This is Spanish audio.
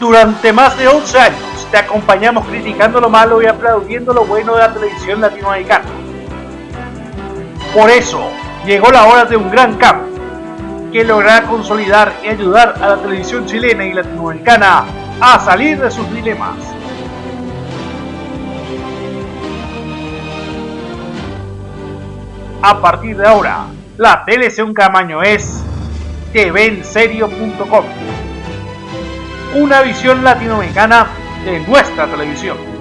Durante más de 11 años te acompañamos criticando lo malo y aplaudiendo lo bueno de la televisión latinoamericana. Por eso, llegó la hora de un gran cambio que logrará consolidar y ayudar a la televisión chilena y latinoamericana a salir de sus dilemas. A partir de ahora, la televisión Camaño es tvenserio.com una visión latinoamericana de nuestra televisión.